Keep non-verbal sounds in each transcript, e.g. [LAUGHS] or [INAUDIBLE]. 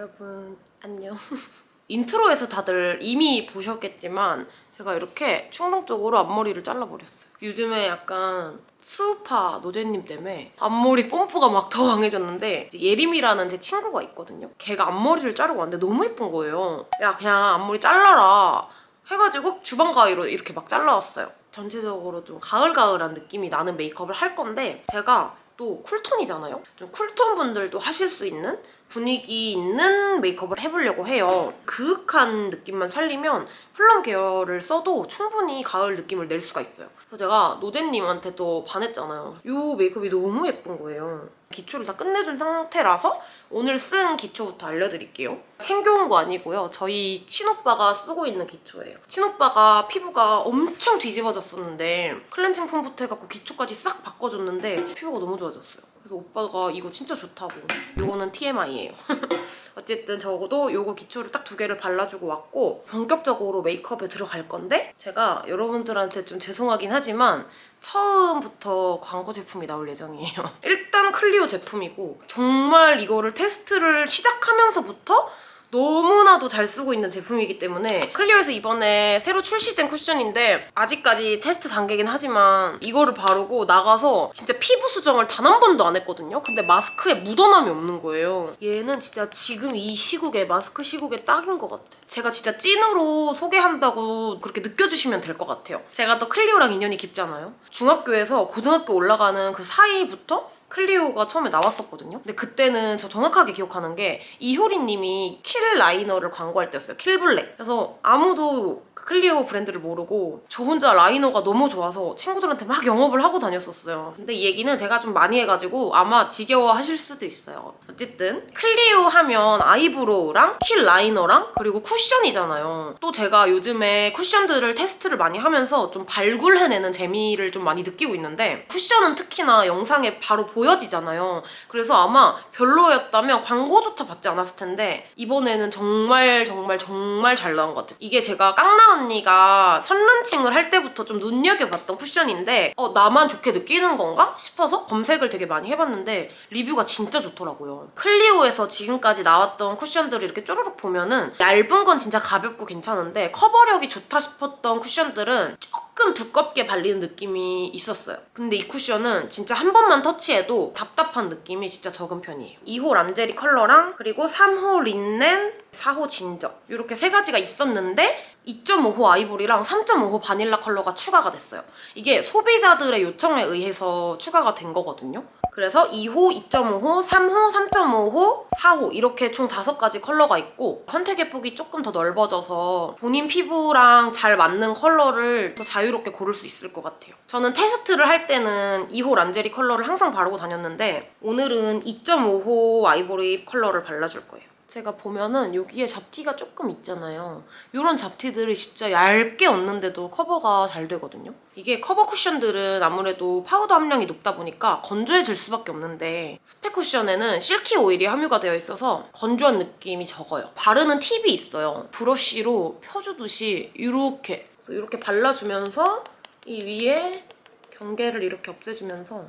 여러분 안녕. [LAUGHS] 인트로에서 다들 이미 보셨겠지만 제가 이렇게 충동적으로 앞머리를 잘라버렸어요. 요즘에 약간 스우파 노제님 때문에 앞머리 뽐뿌가 막 더 강해졌는데 예림이라는 제 친구가 있거든요. 걔가 앞머리를 자르고 왔는데 너무 예쁜 거예요. 야 그냥 앞머리 잘라라 해가지고 주방 가위로 이렇게 막 잘라왔어요. 전체적으로 좀 가을가을한 느낌이 나는 메이크업을 할 건데 제가 또 쿨톤이잖아요? 좀 쿨톤 분들도 하실 수 있는 분위기 있는 메이크업을 해보려고 해요. 그윽한 느낌만 살리면 플럼 계열을 써도 충분히 가을 느낌을 낼 수가 있어요. 그래서 제가 노제님한테 또 반했잖아요. 이 메이크업이 너무 예쁜 거예요. 기초를 다 끝내준 상태라서 오늘 쓴 기초부터 알려드릴게요. 챙겨온 거 아니고요. 저희 친오빠가 쓰고 있는 기초예요. 친오빠가 피부가 엄청 뒤집어졌었는데 클렌징 폼부터 해갖고 기초까지 싹 바꿔줬는데 피부가 너무 좋아졌어요. 그래서 오빠가 이거 진짜 좋다고. 이거는 TMI예요. [LAUGHS] 어쨌든 적어도 이거 기초를 딱 두 개를 발라주고 왔고 본격적으로 메이크업에 들어갈 건데 제가 여러분들한테 좀 죄송하긴 하지만 처음부터 광고 제품이 나올 예정이에요. [LAUGHS] 일단 클리오 제품이고 정말 이거를 테스트를 시작하면서부터 너무나도 잘 쓰고 있는 제품이기 때문에 클리오에서 이번에 새로 출시된 쿠션인데 아직까지 테스트 단계긴 하지만 이거를 바르고 나가서 진짜 피부 수정을 단 한 번도 안 했거든요? 근데 마스크에 묻어남이 없는 거예요. 얘는 진짜 지금 이 시국에 마스크 시국에 딱인 것 같아. 제가 진짜 찐으로 소개한다고 그렇게 느껴주시면 될 것 같아요. 제가 또 클리오랑 인연이 깊잖아요. 중학교에서 고등학교 올라가는 그 사이부터 클리오가 처음에 나왔었거든요. 근데 그때는 저 정확하게 기억하는 게 이효리님이 킬 라이너를 광고할 때였어요. 킬블랙. 그래서 아무도 그 클리오 브랜드를 모르고 저 혼자 라이너가 너무 좋아서 친구들한테 막 영업을 하고 다녔었어요. 근데 이 얘기는 제가 좀 많이 해가지고 아마 지겨워하실 수도 있어요. 어쨌든 클리오 하면 아이브로우랑 킬 라이너랑 그리고 쿠션이잖아요. 또 제가 요즘에 쿠션들을 테스트를 많이 하면서 좀 발굴해내는 재미를 좀 많이 느끼고 있는데 쿠션은 특히나 영상에 바로 보 여지잖아요. 그래서 아마 별로였다면 광고조차 받지 않았을 텐데 이번에는 정말 정말 정말 잘 나온 것 같아요. 이게 제가 깡나 언니가 선런칭을 할 때부터 좀 눈여겨봤던 쿠션인데 어 나만 좋게 느끼는 건가 싶어서 검색을 되게 많이 해봤는데 리뷰가 진짜 좋더라고요. 클리오에서 지금까지 나왔던 쿠션들을 이렇게 쪼르륵 보면은 얇은 건 진짜 가볍고 괜찮은데 커버력이 좋다 싶었던 쿠션들은 조금 두껍게 발리는 느낌이 있었어요. 근데 이 쿠션은 진짜 한 번만 터치해도 답답한 느낌이 진짜 적은 편이에요. 2호 란제리 컬러랑 그리고 3호 린넨, 4호 진저 이렇게 세 가지가 있었는데 2.5호 아이보리랑 3.5호 바닐라 컬러가 추가가 됐어요. 이게 소비자들의 요청에 의해서 추가가 된 거거든요. 그래서 2호, 2.5호, 3호, 3.5호, 4호 이렇게 총 5가지 컬러가 있고 선택의 폭이 조금 더 넓어져서 본인 피부랑 잘 맞는 컬러를 더 자유롭게 고를 수 있을 것 같아요. 저는 테스트를 할 때는 2호 란제리 컬러를 항상 바르고 다녔는데 오늘은 2.5호 아이보리 컬러를 발라줄 거예요. 제가 보면은 여기에 잡티가 조금 있잖아요. 이런 잡티들이 진짜 얇게 얹는데도 커버가 잘 되거든요. 이게 커버 쿠션들은 아무래도 파우더 함량이 높다 보니까 건조해질 수밖에 없는데 스펙 쿠션에는 실키 오일이 함유가 되어 있어서 건조한 느낌이 적어요. 바르는 팁이 있어요. 브러쉬로 펴주듯이 이렇게 이렇게 발라주면서 이 위에 경계를 이렇게 없애주면서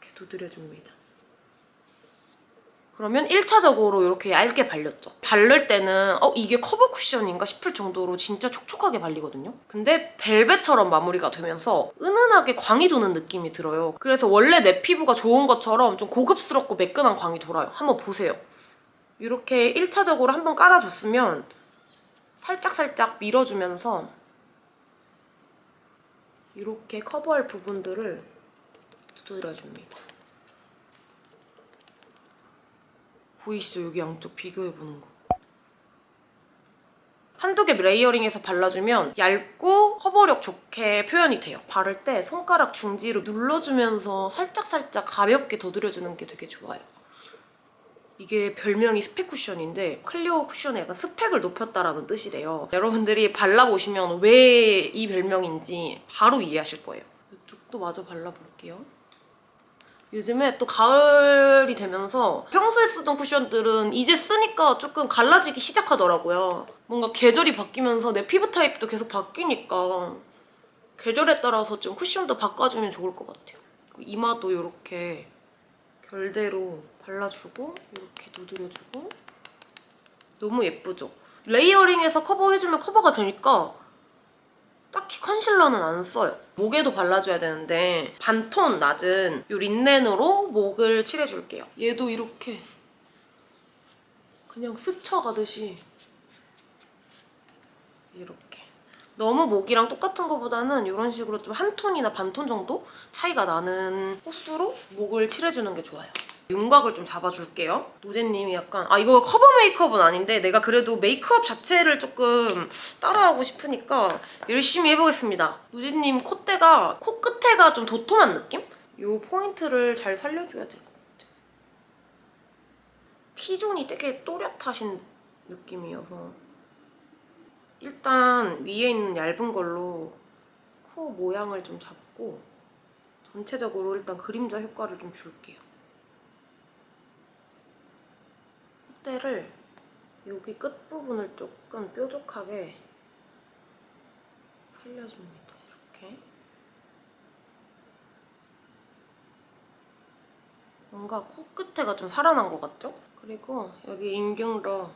이렇게 두드려줍니다. 그러면 1차적으로 이렇게 얇게 발렸죠. 바를 때는 어 이게 커버 쿠션인가 싶을 정도로 진짜 촉촉하게 발리거든요. 근데 벨벳처럼 마무리가 되면서 은은하게 광이 도는 느낌이 들어요. 그래서 원래 내 피부가 좋은 것처럼 좀 고급스럽고 매끈한 광이 돌아요. 한번 보세요. 이렇게 1차적으로 한번 깔아줬으면 살짝살짝 밀어주면서 이렇게 커버할 부분들을 두드려줍니다. 보이시죠? 여기 양쪽 비교해보는 거. 한두 개 레이어링해서 발라주면 얇고 커버력 좋게 표현이 돼요. 바를 때 손가락 중지로 눌러주면서 살짝살짝 가볍게 더드려주는 게 되게 좋아요. 이게 별명이 스펙 쿠션인데 클리오 쿠션의 약간 스펙을 높였다라는 뜻이래요. 여러분들이 발라보시면 왜 이 별명인지 바로 이해하실 거예요. 이쪽도 마저 발라볼게요. 요즘에 또 가을이 되면서 평소에 쓰던 쿠션들은 이제 쓰니까 조금 갈라지기 시작하더라고요. 뭔가 계절이 바뀌면서 내 피부 타입도 계속 바뀌니까 계절에 따라서 좀 쿠션도 바꿔주면 좋을 것 같아요. 이마도 이렇게 별대로 발라주고 이렇게 두드려주고 너무 예쁘죠? 레이어링해서 커버해주면 커버가 되니까 딱히 컨실러는 안 써요. 목에도 발라줘야 되는데 반톤 낮은 이 린넨으로 목을 칠해줄게요. 얘도 이렇게 그냥 스쳐가듯이 이렇게 너무 목이랑 똑같은 것보다는 이런 식으로 좀 한 톤이나 반 톤 정도 차이가 나는 호수로 목을 칠해주는 게 좋아요. 윤곽을 좀 잡아줄게요. 노제님이 약간 아 이거 커버 메이크업은 아닌데 내가 그래도 메이크업 자체를 조금 따라하고 싶으니까 열심히 해보겠습니다. 노제님 콧대가 코끝에가 좀 도톰한 느낌? 이 포인트를 잘 살려줘야 될 것 같아요. T존이 되게 또렷하신 느낌이어서 일단 위에 있는 얇은 걸로 코 모양을 좀 잡고 전체적으로 일단 그림자 효과를 좀 줄게요. 콧대를 여기 끝부분을 조금 뾰족하게 살려줍니다. 이렇게. 뭔가 코끝에가 좀 살아난 것 같죠? 그리고 여기 인중도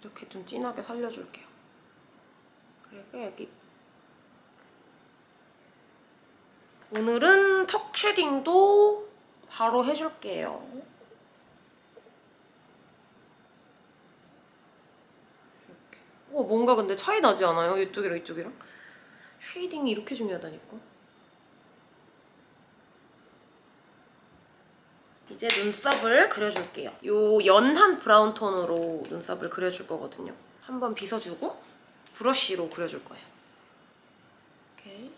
이렇게 좀 진하게 살려줄게요. 그리고 여기 오늘은 턱 shading도 바로 해줄게요. 이렇게. 어, 뭔가 근데 차이 나지 않아요? 이쪽이랑 이쪽이랑? shading이 이렇게 중요하다니까. 이제 눈썹을 그려줄게요. 요 연한 브라운 톤으로 눈썹을 그려줄 거거든요. 한번 빗어주고 브러쉬로 그려줄 거예요. 이렇게.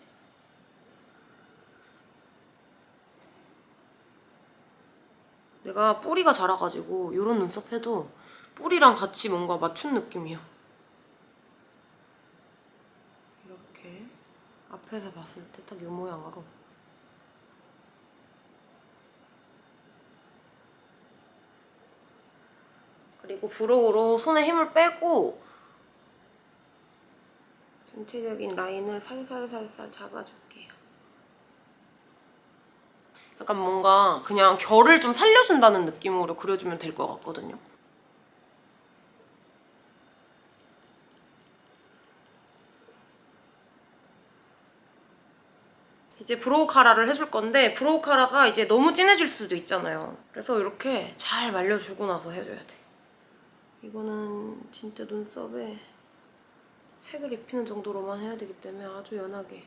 내가 뿌리가 자라가지고 이런 눈썹 해도 뿌리랑 같이 뭔가 맞춘 느낌이야. 이렇게 앞에서 봤을 때 딱 이 모양으로 그리고 brow로 손에 힘을 빼고 전체적인 라인을 살살살살 잡아줄게요. 약간 뭔가 그냥 결을 좀 살려준다는 느낌으로 그려주면 될 것 같거든요. 이제 brow 카라를 해줄 건데 brow 카라가 이제 너무 진해질 수도 있잖아요. 그래서 이렇게 잘 말려주고 나서 해줘야 돼. 이거는 진짜 눈썹에 색을 입히는 정도로만 해야 되기 때문에 아주 연하게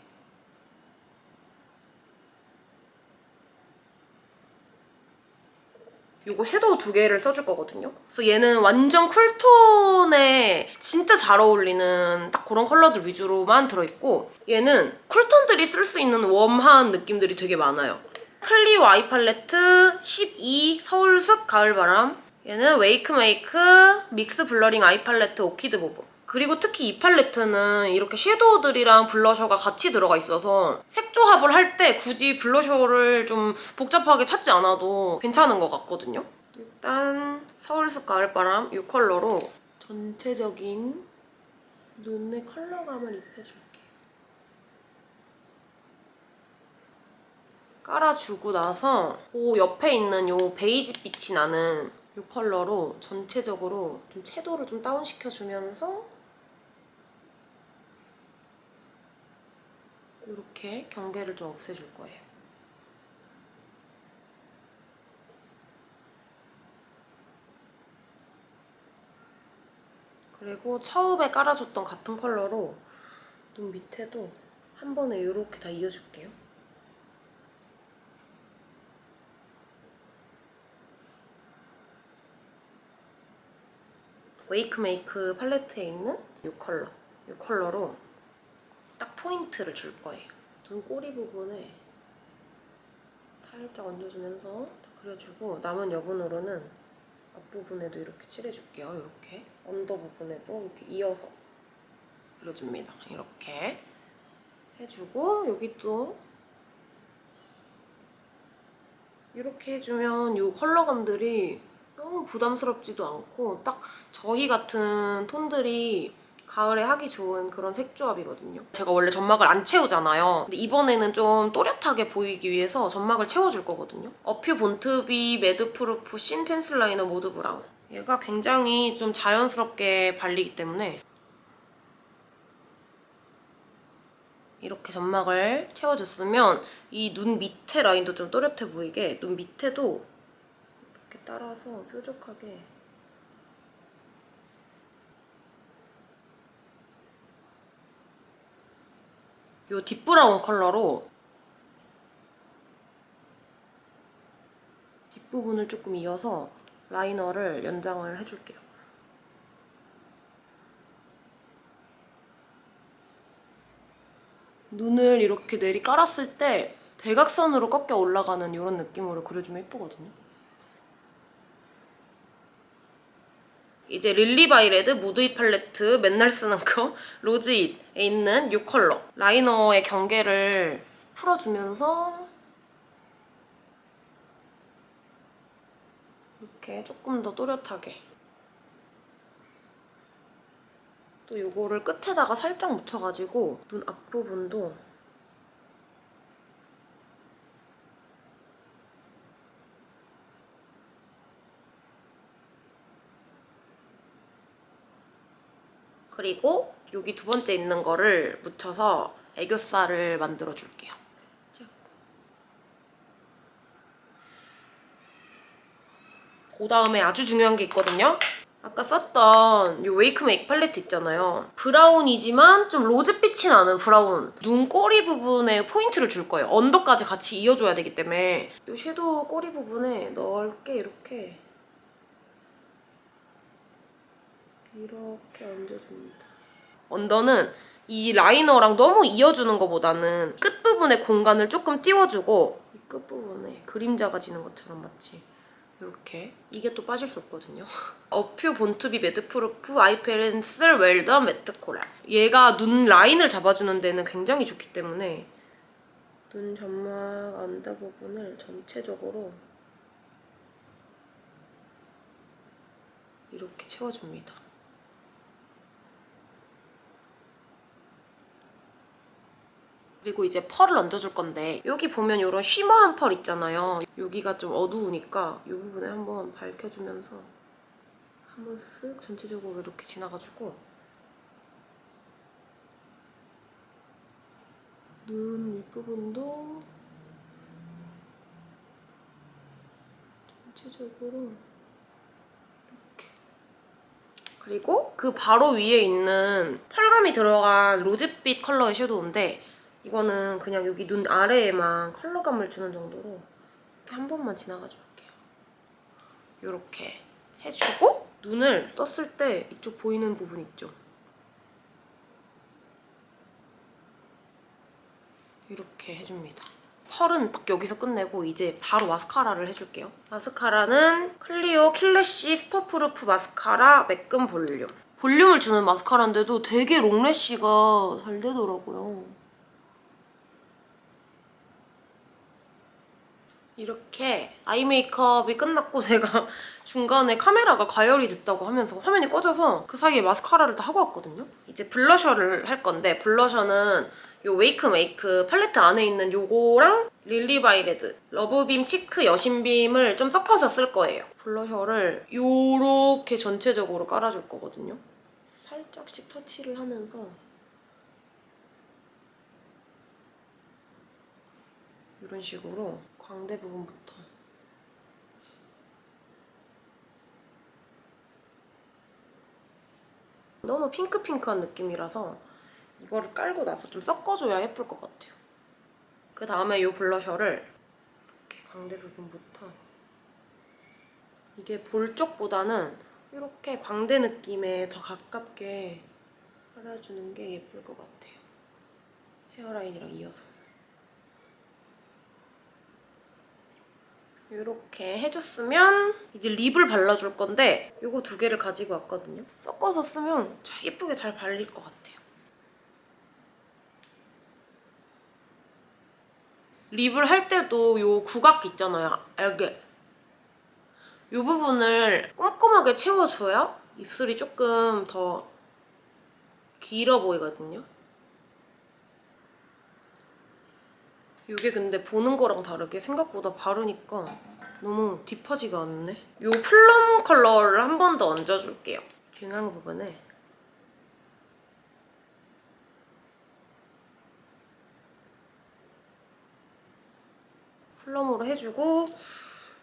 이거 섀도우 두 개를 써줄 거거든요. 그래서 얘는 완전 cool tone에 진짜 잘 어울리는 딱 그런 컬러들 위주로만 들어있고 얘는 cool tone들이 쓸 수 있는 warm한 느낌들이 되게 많아요. 클리오 아이 팔레트 12 서울숲 가을바람 얘는 웨이크메이크 믹스 블러링 아이 팔레트 오키드 보보 그리고 특히 이 팔레트는 이렇게 섀도우들이랑 블러셔가 같이 들어가 있어서 색 조합을 할 때 굳이 블러셔를 좀 복잡하게 찾지 않아도 괜찮은 것 같거든요. 일단 서울숲 가을바람 이 컬러로 전체적인 눈의 컬러감을 입혀줄게요. 깔아주고 나서 그 옆에 있는 이 베이지 빛이 나는 이 컬러로 전체적으로 좀 채도를 좀 다운시켜주면서 이렇게 경계를 좀 없애줄 거예요. 그리고 처음에 깔아줬던 같은 컬러로 눈 밑에도 한 번에 이렇게 다 이어줄게요. 웨이크메이크 팔레트에 있는 이 컬러, 이 컬러로 딱 포인트를 줄 거예요. 눈 꼬리 부분에 살짝 얹어주면서 그려주고 남은 여분으로는 앞부분에도 이렇게 칠해줄게요. 이렇게 under 부분에도 이렇게 이어서 그려줍니다. 이렇게 해주고 여기 또 이렇게 해주면 이 컬러감들이 너무 부담스럽지도 않고 딱 저희 같은 톤들이 가을에 하기 좋은 그런 색조합이거든요. 제가 원래 점막을 안 채우잖아요. 근데 이번에는 좀 또렷하게 보이기 위해서 점막을 채워줄 거거든요. 어퓨 본투비 매드프루프 신 펜슬 라이너 모드 브라운. 얘가 굉장히 좀 자연스럽게 발리기 때문에 이렇게 점막을 채워줬으면 이 눈 밑에 라인도 좀 또렷해 보이게 눈 밑에도 이렇게 따라서 뾰족하게 이 딥브라운 컬러로 뒷부분을 조금 이어서 라이너를 연장을 해줄게요. 눈을 이렇게 내리 깔았을 때 대각선으로 꺾여 올라가는 이런 느낌으로 그려주면 예쁘거든요. 이제 릴리바이레드 무드잇 팔레트 맨날 쓰는 거 [LAUGHS] 로즈잇에 있는 이 컬러. 라이너의 경계를 풀어주면서 이렇게 조금 더 또렷하게 또 이거를 끝에다가 살짝 묻혀가지고 눈 앞부분도 그리고 여기 두 번째 있는 거를 묻혀서 애교살을 만들어줄게요. 그 다음에 아주 중요한 게 있거든요. 아까 썼던 이 웨이크 메이크 팔레트 있잖아요. 브라운이지만 좀 로즈빛이 나는 브라운. 눈 꼬리 부분에 포인트를 줄 거예요. under까지 같이 이어줘야 되기 때문에 이 섀도우 꼬리 부분에 넓게 이렇게 이렇게 얹어줍니다. under는 이 라이너랑 너무 이어주는 것보다는 끝부분에 공간을 조금 띄워주고 이 끝부분에 그림자가 지는 것처럼 마치 이렇게 이게 또 빠질 수 없거든요. [LAUGHS] 어퓨 본투비 매드프루프 아이 펜슬 웰던 매트 코랄 얘가 눈 라인을 잡아주는 데는 굉장히 좋기 때문에 눈 점막 안대 부분을 전체적으로 이렇게 채워줍니다. 그리고 이제 펄을 얹어줄 건데 여기 보면 이런 쉬머한 펄 있잖아요. 여기가 좀 어두우니까 이 부분에 한번 밝혀주면서 한번 쓱 전체적으로 이렇게 지나가지고 눈 윗부분도 전체적으로 이렇게 그리고 그 바로 위에 있는 펄감이 들어간 로즈빛 컬러의 섀도우인데 이거는 그냥 여기 눈 아래에만 컬러감을 주는 정도로 이렇게 한 번만 지나가 줄게요. 이렇게 해주고 눈을 떴을 때 이쪽 보이는 부분 있죠? 이렇게 해줍니다. 펄은 딱 여기서 끝내고 이제 바로 마스카라를 해줄게요. 마스카라는 클리오 킬래시 슈퍼프루프 마스카라 매끈 볼륨. 볼륨을 주는 마스카라인데도 되게 long lash가 잘 되더라고요. 이렇게 아이 메이크업이 끝났고 [LAUGHS] 제가 중간에 카메라가 가열이 됐다고 하면서 화면이 꺼져서 그 사이에 마스카라를 다 하고 왔거든요. 이제 블러셔를 할 건데 블러셔는 이 웨이크 메이크 팔레트 안에 있는 요거랑 릴리바이레드 러브빔 치크 여신빔을 좀 섞어서 쓸 거예요. 블러셔를 요렇게 전체적으로 깔아줄 거거든요. 살짝씩 터치를 하면서 이런 식으로 광대 부분부터 너무 핑크핑크한 느낌이라서 이거를 깔고 나서 좀 섞어줘야 예쁠 것 같아요. 그 다음에 이 블러셔를 이렇게 광대 부분부터 이게 볼 쪽보다는 이렇게 광대 느낌에 더 가깝게 깔아주는 게 예쁠 것 같아요. 헤어라인이랑 이어서. 이렇게 해줬으면 이제 립을 발라줄 건데 이거 두 개를 가지고 왔거든요. 섞어서 쓰면 예쁘게 잘 발릴 것 같아요. 립을 할 때도 이 구각 있잖아요. 알게. 이 부분을 꼼꼼하게 채워줘야 입술이 조금 더 길어 보이거든요. 이게 근데 보는 거랑 다르게 생각보다 바르니까 너무 딥하지가 않네. 이 플럼 컬러를 한 번 더 얹어줄게요. 중앙 부분에 plum으로 해주고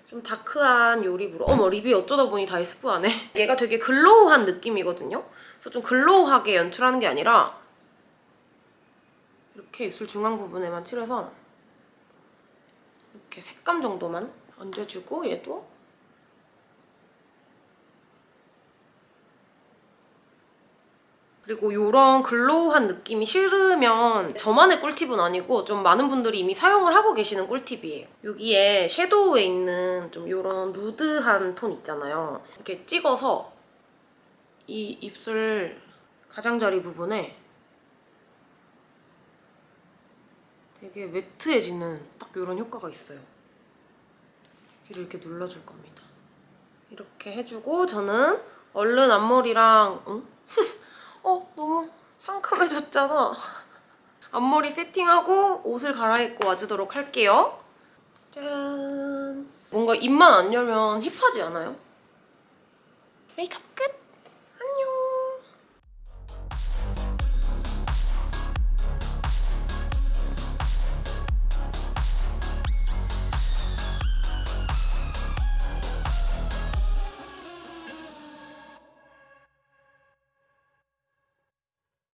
좀 dark한 요 립으로 어머 립이 어쩌다 보니 다 비슷하네 얘가 되게 glow한 느낌이거든요 그래서 좀 glow하게 연출하는 게 아니라 이렇게 입술 중앙 부분에만 칠해서 이렇게 색감 정도만 얹어주고 얘도 그리고 이런 glow한 느낌이 싫으면 저만의 꿀팁은 아니고 좀 많은 분들이 이미 사용을 하고 계시는 꿀팁이에요. 여기에 섀도우에 있는 좀 이런 nude한 톤 있잖아요. 이렇게 찍어서 이 입술 가장자리 부분에 되게 매트해지는 딱 이런 효과가 있어요. 여기를 이렇게 눌러줄 겁니다. 이렇게 해주고 저는 얼른 앞머리랑 응? [LAUGHS] 어 너무 상큼해졌잖아. [LAUGHS] 앞머리 세팅하고 옷을 갈아입고 와주도록 할게요. 짠. 뭔가 입만 안 열면 힙하지 않아요? 메이크업 끝!